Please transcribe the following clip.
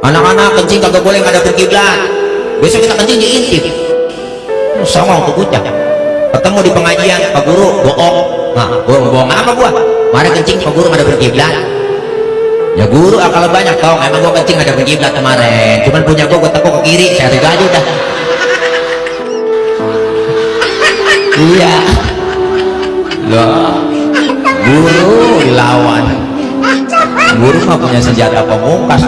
anak-anak kencing kagak boleh nggak ada berkiblat besok kita kencing diintip songong untuk bocah ketemu di pengajian pak guru bohong. Nah bohong bohong apa gua. Mari kencing pak guru ada kiblat. Ya guru akal banyak tau. Emang gua kencing ada kiblat kemarin. Cuman punya gua gua tepuk ke kiri. Saya tiga aja udah. Iya. Loh. Guru dilawan. Guru mah punya senjata pemungkas.